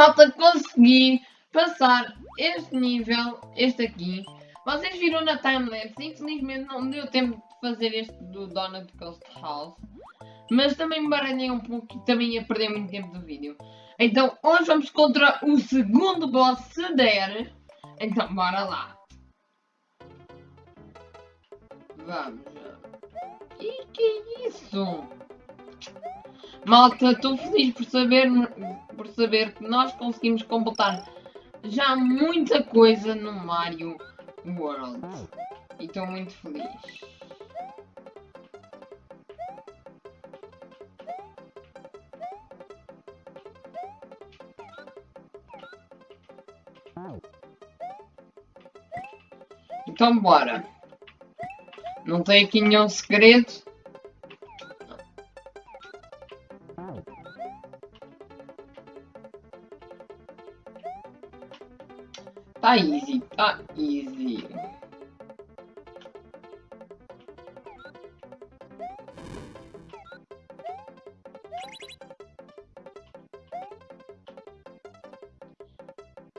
Malta, consegui passar este nível, este aqui. Vocês viram na timelapse, infelizmente não deu tempo de fazer este do Donut Ghost House. Mas também me baralhei um pouco e também ia perder muito tempo do vídeo. Então hoje vamos contra o segundo boss se der. Então bora lá. Vamos. E que é isso? Malta, estou feliz por saber, por saber que nós conseguimos completar já muita coisa no Mario World. E estou muito feliz. Então bora. Não tem aqui nenhum segredo. Tá easy, tá easy.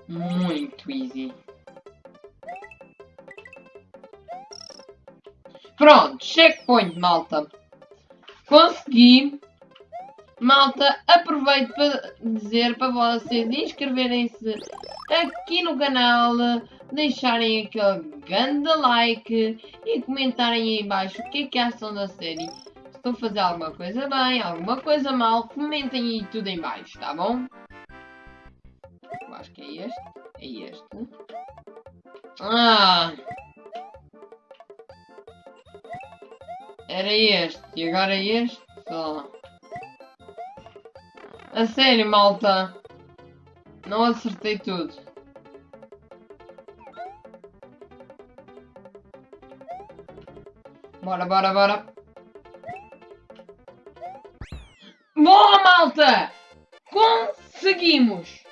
Muito easy. Pronto, checkpoint, malta. Consegui. Malta, aproveito para dizer para vocês inscreverem-se aqui no canal, deixarem aquele grande like e comentarem aí embaixo o que é que acham da série. Se estou a fazer alguma coisa bem, alguma coisa mal, comentem aí tudo em baixo, tá bom? Eu acho que é este. É este. Ah! Era este. E agora é este A sério, malta. Não acertei tudo. Bora, bora, bora. Boa, malta! Conseguimos!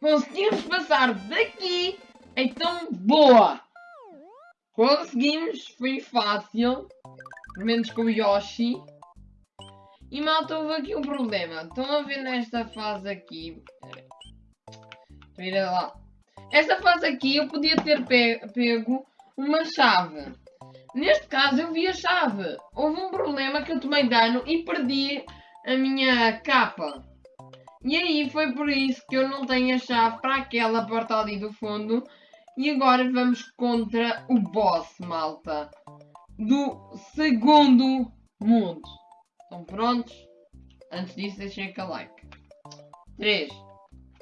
Conseguimos passar daqui. Então, boa! Conseguimos. Foi fácil. Pelo menos com o Yoshi. E malta, houve aqui um problema. Estão a ver nesta fase aqui. Vira lá. Esta fase aqui eu podia ter pe pego uma chave. Neste caso eu vi a chave. Houve um problema que eu tomei dano e perdi a minha capa. E aí foi por isso que eu não tenho a chave para aquela porta ali do fundo. E agora vamos contra o boss, malta. Do segundo mundo. Estão prontos? Antes disso deixem aquele like. 3,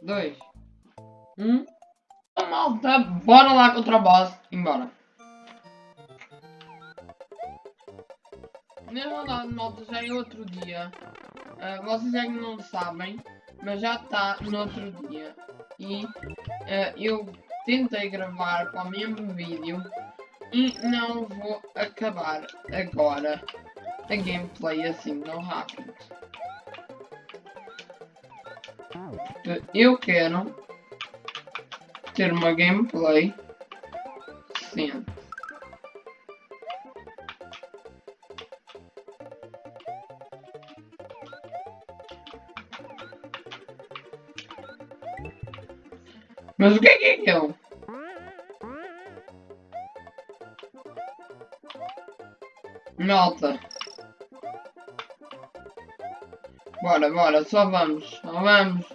2, 1. Então, malta, bora lá contra o boss. Embora. Na verdade, malta, já é outro dia. Uh, vocês ainda não sabem, mas já está no outro dia. E uh, eu tentei gravar para o mesmo vídeo e não vou acabar agora a gameplay assim tão rápido. Eu quero ter uma gameplay decente. Mas o que é que é aquilo? Malta. Bora, bora, só vamos, só vamos.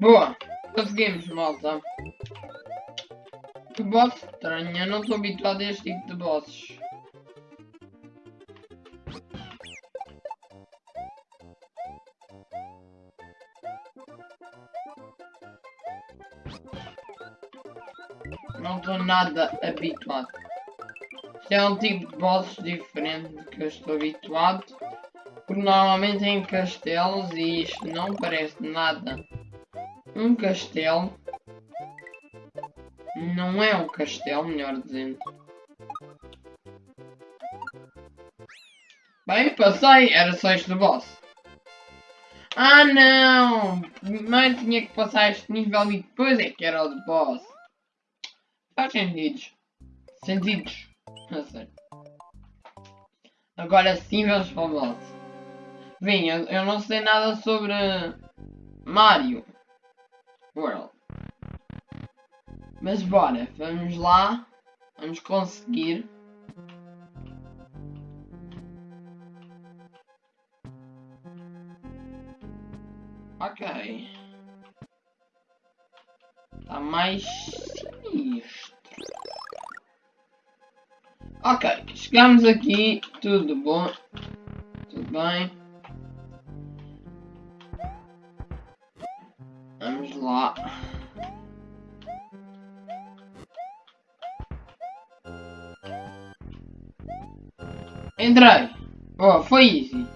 Boa, conseguimos, malta. boss estranho, eu não estou habituado a este tipo de bosses. Nada habituado. Isto é um tipo de boss diferente do que eu estou habituado. Porque normalmente é em castelos e isto não parece nada um castelo. Não é um castelo, melhor dizendo. Bem, passei. Era só este boss. Ah, não! Primeiro tinha que passar este nível e depois é que era o de boss. Sentidos. Sentidos. Não sei. Agora sim o boss. Bem, eu, eu não sei nada sobre Mario World. Mas bora, vamos lá. Vamos conseguir. Ok. Está mais sinistro. Ok, chegamos aqui, tudo bom, tudo bem. Vamos lá. Entrei. Oh, foi easy.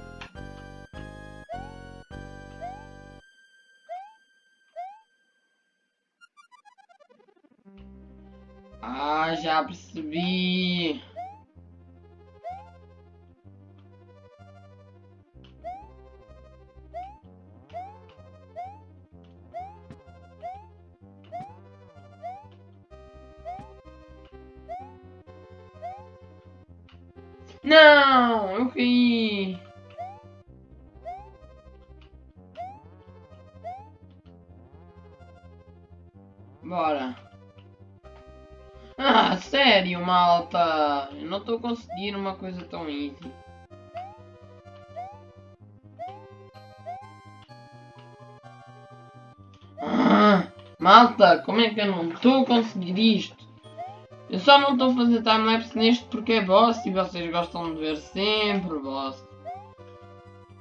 Não, eu ri. Bora. Ah, sério, malta. Eu não tô conseguindo uma coisa tão easy. Ah, malta, como é que eu não a conseguir isto? Eu só não estou a fazer timelapse neste porque é boss e vocês gostam de ver sempre boss.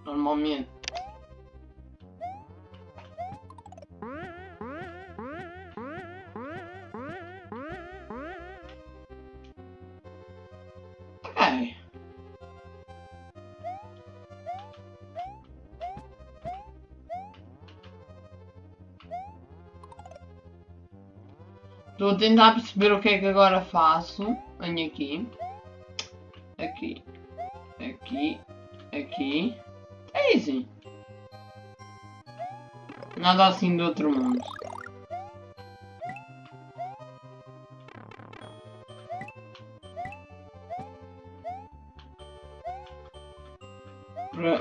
Normalmente. Estou a tentar perceber o que é que agora faço. Venho aqui. Aqui. Aqui. Aqui. É easy. Nada assim do outro mundo.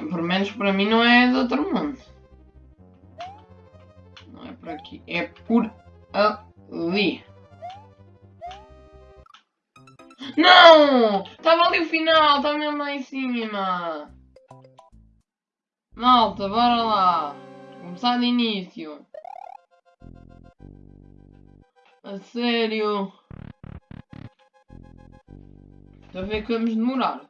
Por, menos para mim não é do outro mundo. Não é por aqui. É por ali. Estava ali o final, estava mesmo lá em cima. Malta, bora lá. Começar de início. A sério. A ver que vamos demorar.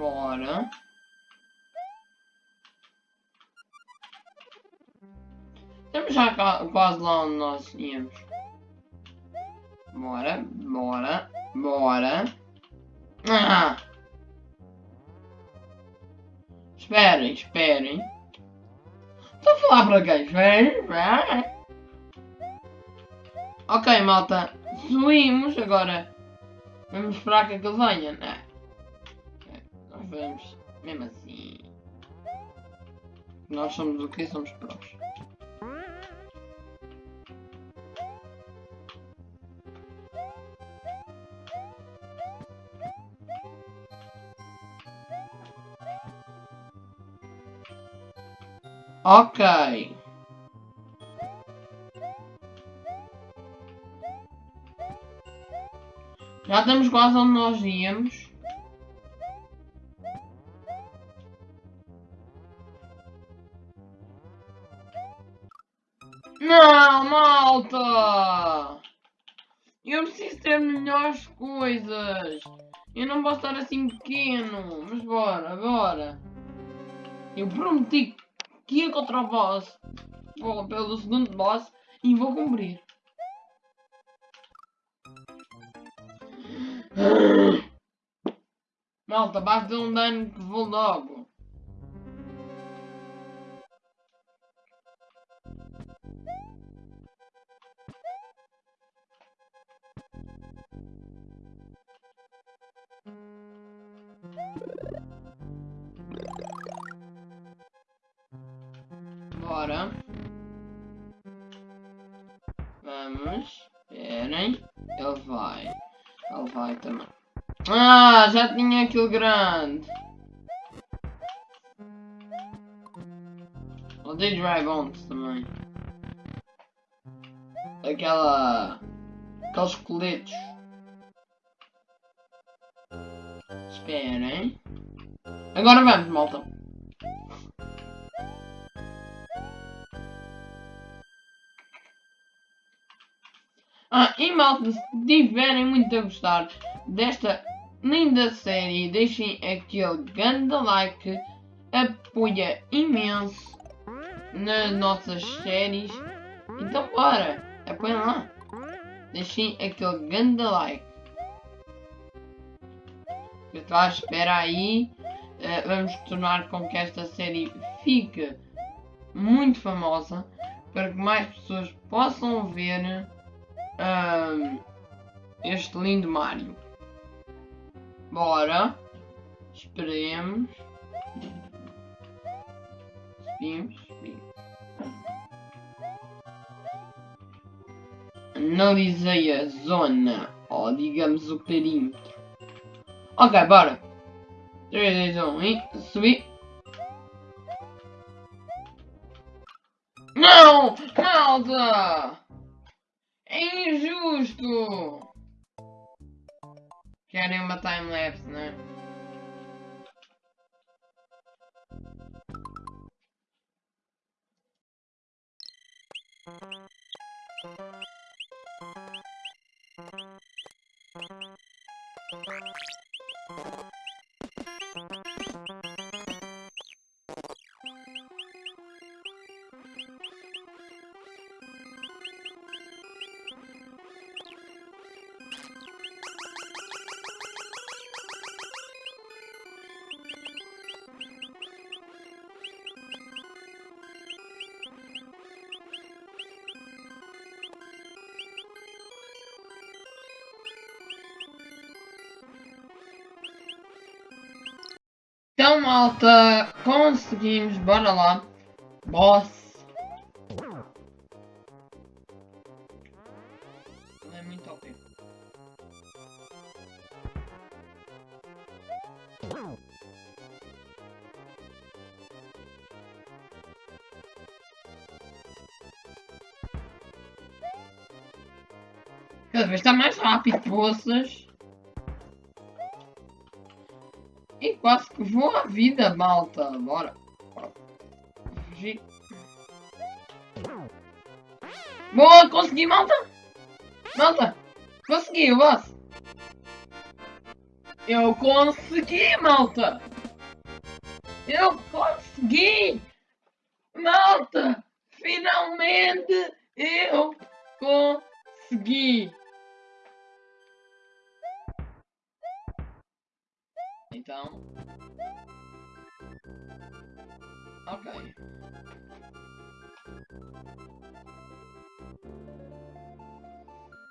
Bora. Estamos já quase lá onde nós íamos. Bora, bora, bora. Ah! Esperem, esperem. Estou a falar para quem? Esperem, esperem. Ok, malta. Subimos agora. Vamos esperar que ele venha, né? Vamos mesmo assim. Nós somos o que? Somos prós. Ok. Já estamos quase onde nós íamos. Não, malta! Eu preciso ter melhores coisas. Eu não posso estar assim pequeno. Mas bora, bora. Eu prometi que ia contra o boss. Vou pelo segundo boss e vou cumprir. Malta, basta um dano que vou logo. Bora. Vamos. Esperem. Ele vai. Ele vai também. Ah, já tinha aquilo grande. Odeio Dragons também. Aquela... Aqueles coletes. Esperem. Agora vamos, malta. Ah, e malta, se tiverem muito a gostar desta linda série, deixem aquele grande like, apoia imenso nas nossas séries. Então bora, apoiem lá. Deixem aquele grande like. Eu estou à espera aí. Uh, vamos tornar com que esta série fique muito famosa para que mais pessoas possam ver um, este lindo Mario. Bora. Esperemos. Subimos, subimos. Analisei a zona, ou digamos o perímetro. Ok, bora. 3, 2, 1 e subir. Não! Malta! É injusto! Querem uma time-lapse, né? Então, malta, conseguimos, bora lá. Boss. É muito ok. Cada vez está mais rápido, poças. E quase que vou a vida, malta. Bora. Bora. Fugir. Boa, consegui, malta. Malta. Consegui, boss. Eu consegui, malta. Eu consegui. Malta. Finalmente eu consegui. Então. Ok.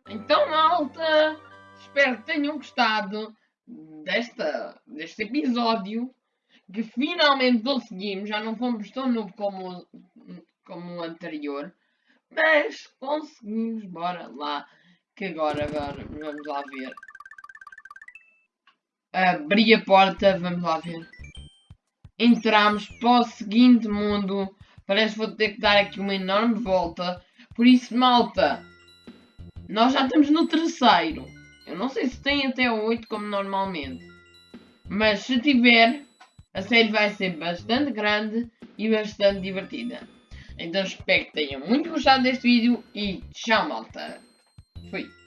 Então, malta, espero que tenham gostado desta, deste episódio que finalmente conseguimos. Já não fomos tão novo como, como o anterior. Mas conseguimos. Bora lá. Que agora, agora, vamos lá ver. Abri a porta, vamos lá ver. Entramos para o seguinte mundo. Parece que vou ter que dar aqui uma enorme volta. Por isso, malta, nós já estamos no terceiro. Eu não sei se tem até o 8 como normalmente. Mas se tiver, a série vai ser bastante grande e bastante divertida. Então espero que tenham muito gostado deste vídeo e tchau malta. Fui.